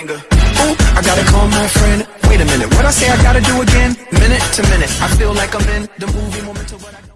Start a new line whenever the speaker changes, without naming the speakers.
banger. Ooh, I gotta call my friend. Wait a minute, what I say I gotta do again? Minute to minute, I feel like I'm in the movie moment to what I